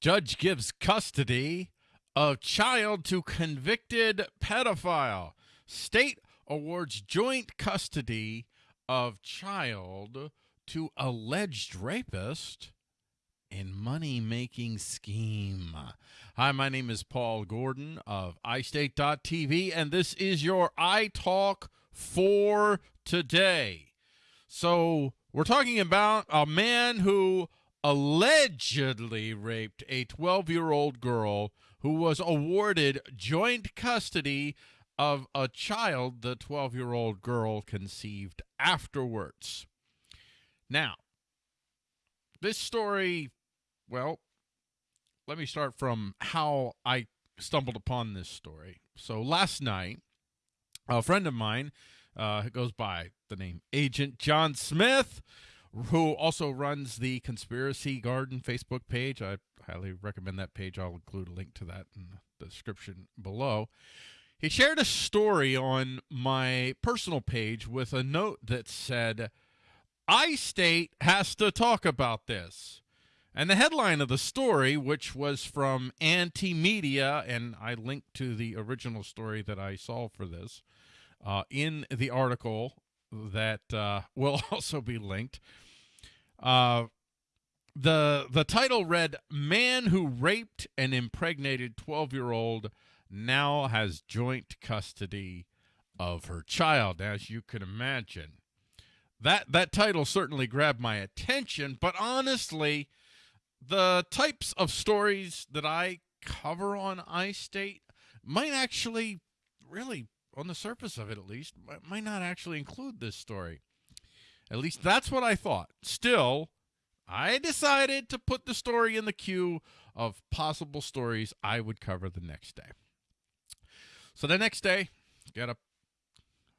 Judge gives custody of child to convicted pedophile. State awards joint custody of child to alleged rapist in money making scheme. Hi, my name is Paul Gordon of iState.tv, and this is your iTalk for today. So, we're talking about a man who allegedly raped a 12 year old girl who was awarded joint custody of a child the 12 year old girl conceived afterwards. Now, this story, well, let me start from how I stumbled upon this story. So last night, a friend of mine uh, goes by the name Agent John Smith who also runs the Conspiracy Garden Facebook page. I highly recommend that page. I'll include a link to that in the description below. He shared a story on my personal page with a note that said, iState has to talk about this. And the headline of the story, which was from Anti Media, and I linked to the original story that I saw for this uh, in the article that uh, will also be linked. Uh, the the title read "Man who raped and impregnated 12 year old now has joint custody of her child." As you can imagine, that that title certainly grabbed my attention. But honestly, the types of stories that I cover on iState might actually really on the surface of it at least, might not actually include this story. At least that's what I thought. Still, I decided to put the story in the queue of possible stories I would cover the next day. So the next day, get up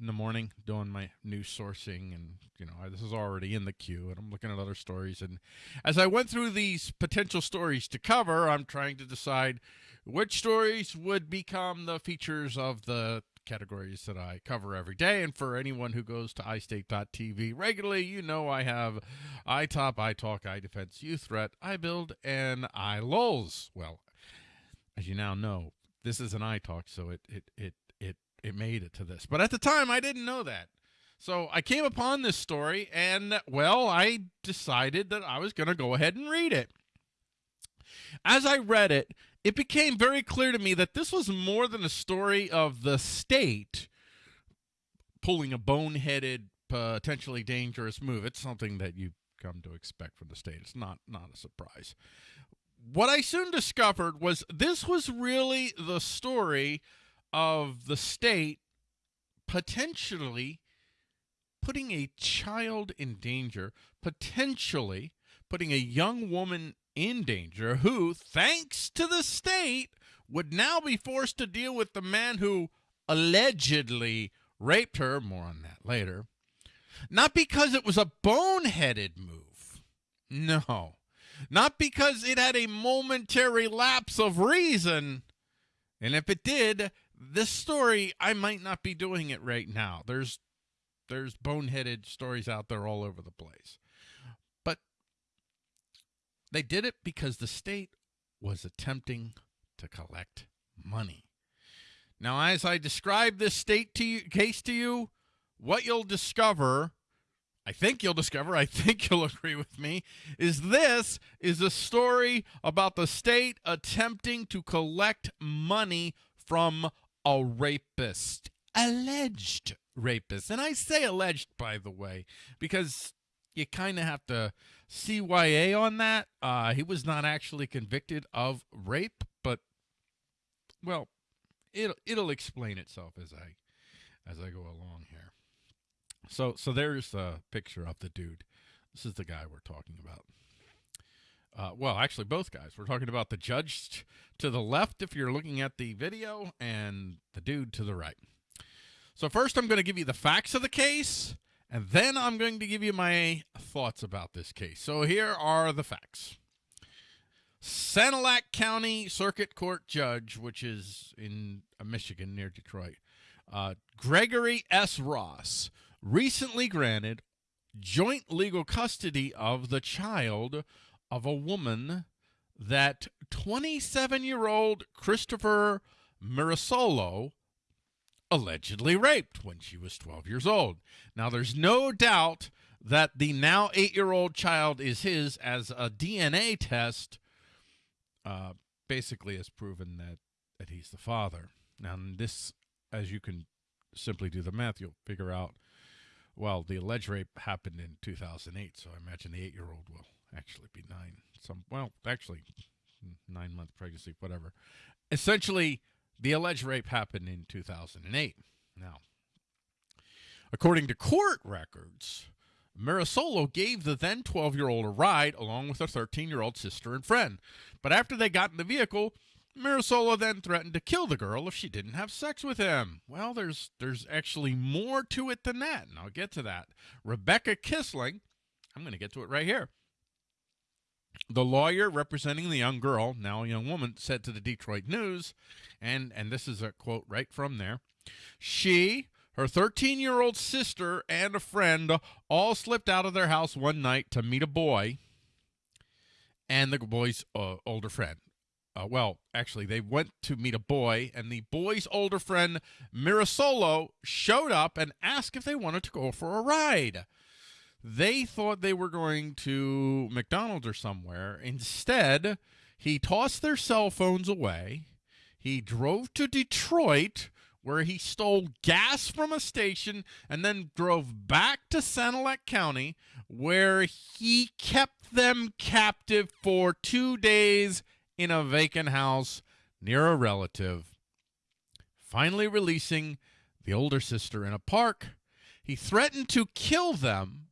in the morning doing my news sourcing and you know this is already in the queue and i'm looking at other stories and as i went through these potential stories to cover i'm trying to decide which stories would become the features of the categories that I cover every day. And for anyone who goes to iState.tv regularly, you know I have iTop, iTalk, iDefense, UThreat, iBuild, and iLulls. Well, as you now know, this is an iTalk, so it it it it it made it to this. But at the time, I didn't know that. So I came upon this story, and well, I decided that I was going to go ahead and read it. As I read it, it became very clear to me that this was more than a story of the state pulling a boneheaded, potentially dangerous move. It's something that you come to expect from the state. It's not not a surprise. What I soon discovered was this was really the story of the state potentially putting a child in danger, potentially putting a young woman in danger who, thanks to the state, would now be forced to deal with the man who allegedly raped her. More on that later. Not because it was a boneheaded move. No. Not because it had a momentary lapse of reason. And if it did, this story, I might not be doing it right now. There's there's boneheaded stories out there all over the place. They did it because the state was attempting to collect money. Now, as I describe this state to you, case to you, what you'll discover, I think you'll discover, I think you'll agree with me, is this is a story about the state attempting to collect money from a rapist, alleged rapist. And I say alleged, by the way, because you kind of have to CYA on that. Uh, he was not actually convicted of rape, but well, it'll it'll explain itself as I as I go along here. So so there's a picture of the dude. This is the guy we're talking about. Uh, well, actually, both guys. We're talking about the judge to the left, if you're looking at the video, and the dude to the right. So first, I'm going to give you the facts of the case and then I'm going to give you my thoughts about this case. So here are the facts. Sanilac County Circuit Court Judge, which is in uh, Michigan near Detroit, uh, Gregory S. Ross, recently granted joint legal custody of the child of a woman that 27 year old Christopher Mirasolo allegedly raped when she was 12 years old. Now, there's no doubt that the now eight year old child is his, as a DNA test uh, basically has proven that, that he's the father. Now, this, as you can simply do the math, you'll figure out well, the alleged rape happened in 2008, so I imagine the eight year old will actually be nine. Some, well, actually, nine month pregnancy, whatever. Essentially, the alleged rape happened in 2008. Now, according to court records, Mirasolo gave the then 12 year old a ride along with her 13 year old sister and friend. But after they got in the vehicle, Mirasolo then threatened to kill the girl if she didn't have sex with him. Well, there's there's actually more to it than that, and I'll get to that. Rebecca Kiessling, I'm going to get to it right here. The lawyer representing the young girl, now a young woman, said to the Detroit News, and and this is a quote right from there. She, her 13 year old sister, and a friend all slipped out of their house one night to meet a boy and the boy's uh, older friend. Uh, well, actually, they went to meet a boy, and the boy's older friend, Mirasolo, showed up and asked if they wanted to go for a ride. They thought they were going to McDonald's or somewhere. Instead, he tossed their cell phones away. He drove to Detroit, where he stole gas from a station and then drove back to Sanilac County, where he kept them captive for two days in a vacant house near a relative. Finally releasing the older sister in a park, he threatened to kill them,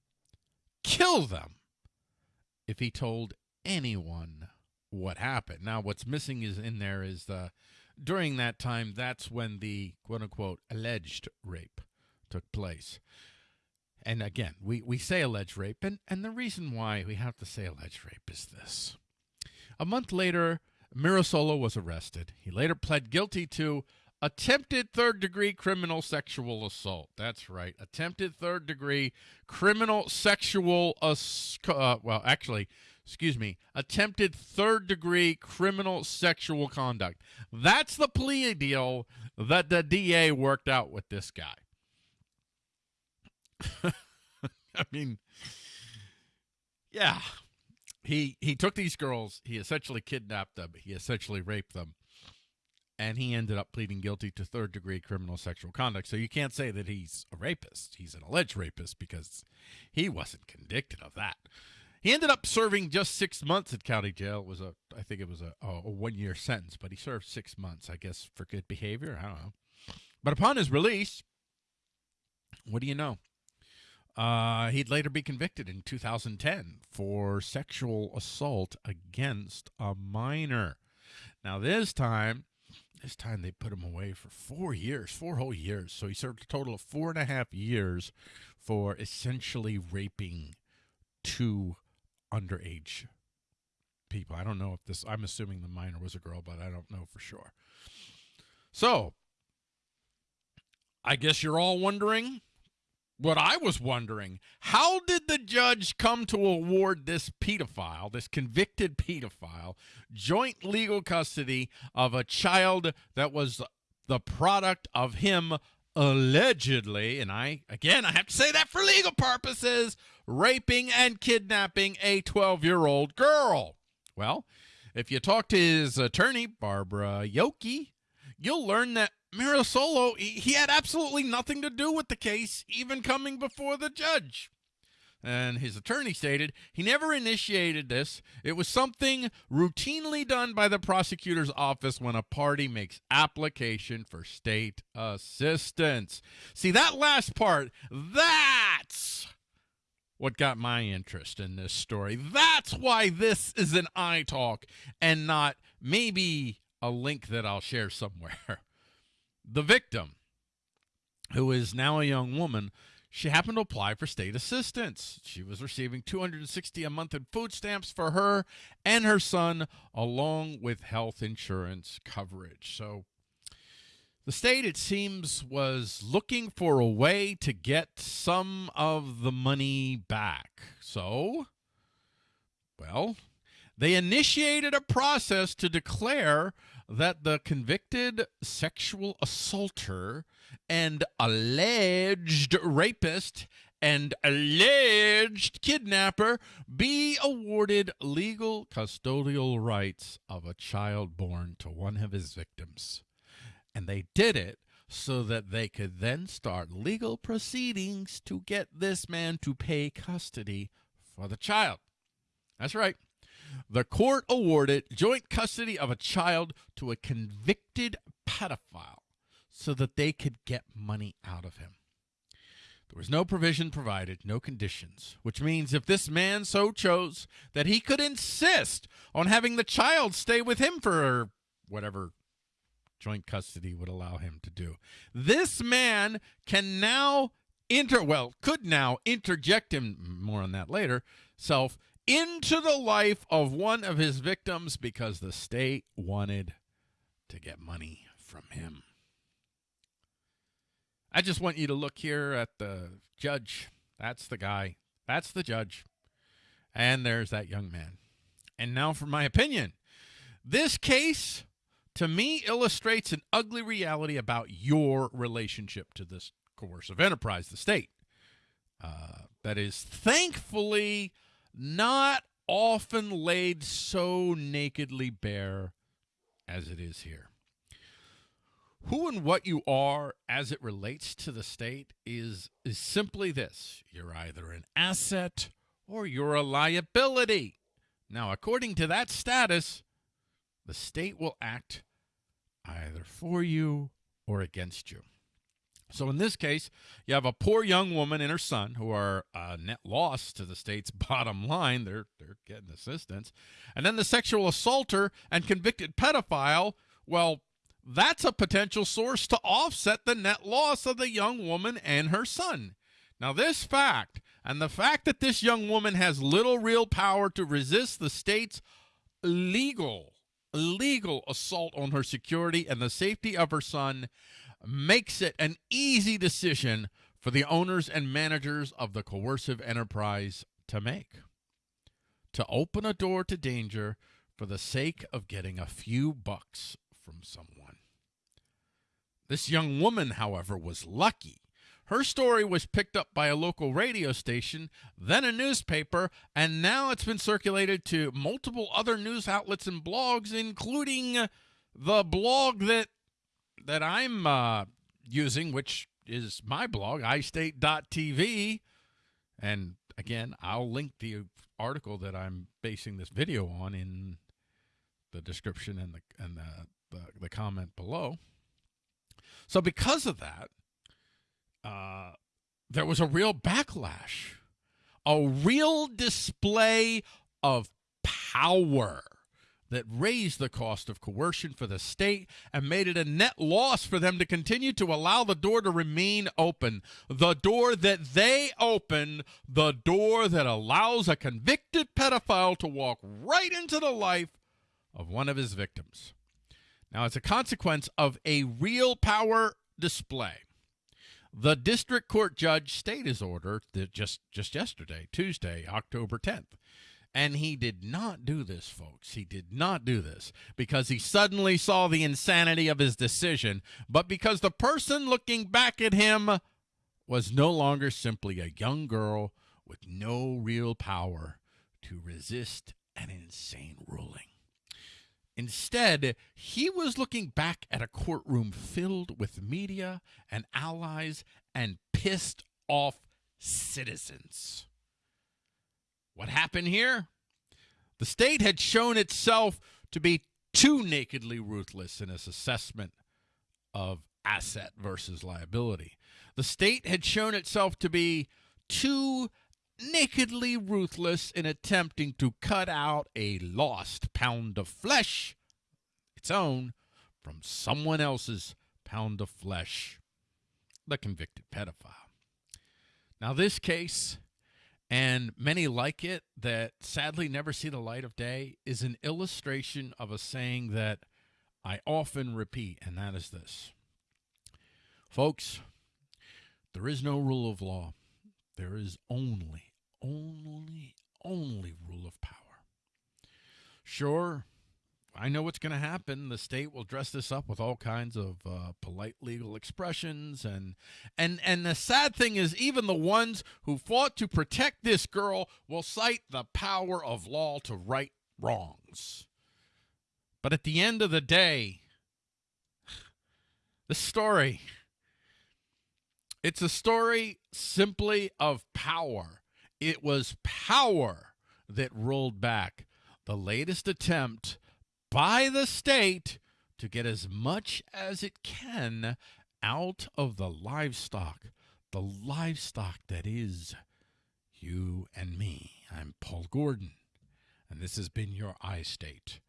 kill them, if he told anyone what happened. Now, what's missing is in there is the during that time, that's when the quote unquote alleged rape took place. And again, we, we say alleged rape, and, and the reason why we have to say alleged rape is this. A month later, Mirasolo was arrested. He later pled guilty to attempted third degree criminal sexual assault. That's right. Attempted third degree criminal sexual assault. Uh, well, actually, excuse me, attempted third degree criminal sexual conduct. That's the plea deal that the DA worked out with this guy. I mean, yeah, he he took these girls, he essentially kidnapped them, he essentially raped them, and he ended up pleading guilty to third degree criminal sexual conduct. So you can't say that he's a rapist. He's an alleged rapist because he wasn't convicted of that. He ended up serving just six months at county jail. It was a, I think it was a, a one year sentence, but he served six months, I guess, for good behavior. I don't know. But upon his release, what do you know? Uh, he'd later be convicted in 2010 for sexual assault against a minor. Now, this time, this time they put him away for four years, four whole years. So he served a total of four and a half years for essentially raping two underage people. I don't know if this, I'm assuming the minor was a girl, but I don't know for sure. So, I guess you're all wondering what I was wondering, how did the judge come to award this pedophile, this convicted pedophile, joint legal custody of a child that was the product of him allegedly, and I, again, I have to say that for legal purposes, raping and kidnapping a 12 year old girl? Well, if you talk to his attorney, Barbara Yockey, you'll learn that Mirasolo, he had absolutely nothing to do with the case, even coming before the judge. And his attorney stated he never initiated this. It was something routinely done by the prosecutor's office when a party makes application for state assistance. See, that last part, that's what got my interest in this story. That's why this is an iTalk and not maybe a link that I'll share somewhere. The victim, who is now a young woman, she happened to apply for state assistance. She was receiving 260 a month in food stamps for her and her son along with health insurance coverage. So the state it seems was looking for a way to get some of the money back. So well, They initiated a process to declare that the convicted sexual assaulter and alleged rapist and alleged kidnapper be awarded legal custodial rights of a child born to one of his victims. And they did it so that they could then start legal proceedings to get this man to pay custody for the child. That's right. The court awarded joint custody of a child to a convicted pedophile so that they could get money out of him. There was no provision provided, no conditions, which means if this man so chose that he could insist on having the child stay with him for whatever joint custody would allow him to do. This man can now inter well, could now interject him more on that later, self into the life of one of his victims because the state wanted to get money from him. I just want you to look here at the judge. That's the guy. That's the judge. And there's that young man. And now for my opinion. This case, to me, illustrates an ugly reality about your relationship to this coercive enterprise, the state. Uh, that is thankfully not often laid so nakedly bare as it is here. Who and what you are as it relates to the state is is simply this. You're either an asset or you're a liability. Now according to that status the state will act either for you or against you so in this case, you have a poor young woman and her son who are a net loss to the state's bottom line. They're they're getting assistance. And then the sexual assaulter and convicted pedophile, well, that's a potential source to offset the net loss of the young woman and her son. Now, this fact, and the fact that this young woman has little real power to resist the state's legal, legal assault on her security and the safety of her son, makes it an easy decision for the owners and managers of the coercive enterprise to make. To open a door to danger for the sake of getting a few bucks from someone. This young woman, however, was lucky. Her story was picked up by a local radio station, then a newspaper, and now it's been circulated to multiple other news outlets and blogs, including the blog that that I'm uh, using, which is my blog, iState.tv. And again, I'll link the article that I'm basing this video on in the description and the and the, the, the comment below. So because of that, uh, there was a real backlash, a real display of power that raised the cost of coercion for the state and made it a net loss for them to continue to allow the door to remain open. The door that they open, the door that allows a convicted pedophile to walk right into the life of one of his victims. Now, as a consequence of a real power display, the district court judge stayed his order just, just yesterday, Tuesday, October 10th. And he did not do this, folks. He did not do this because he suddenly saw the insanity of his decision, but because the person looking back at him was no longer simply a young girl with no real power to resist an insane ruling. Instead, he was looking back at a courtroom filled with media and allies and pissed off citizens. What happened here? The state had shown itself to be too nakedly ruthless in its assessment of asset versus liability. The state had shown itself to be too nakedly ruthless in attempting to cut out a lost pound of flesh, its own, from someone else's pound of flesh, the convicted pedophile. Now, this case, and many like it that sadly never see the light of day, is an illustration of a saying that I often repeat, and that is this. Folks, there is no rule of law. There is only only, only rule of power. Sure, I know what's going to happen. The state will dress this up with all kinds of uh, polite legal expressions, and and and the sad thing is, even the ones who fought to protect this girl will cite the power of law to right wrongs. But at the end of the day, the story. It's a story simply of power. It was power that rolled back the latest attempt by the state to get as much as it can out of the livestock, the livestock that is you and me. I'm Paul Gordon, and this has been your iState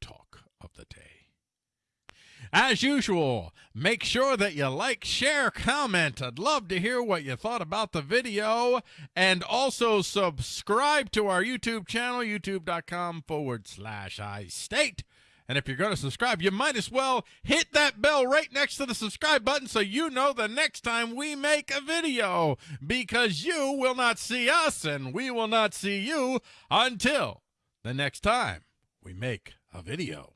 Talk of the day. As usual, make sure that you like, share, comment. I'd love to hear what you thought about the video. And also subscribe to our YouTube channel, youtube.com forward slash iState. And if you're going to subscribe, you might as well hit that bell right next to the subscribe button so you know the next time we make a video. Because you will not see us and we will not see you until the next time we make a video.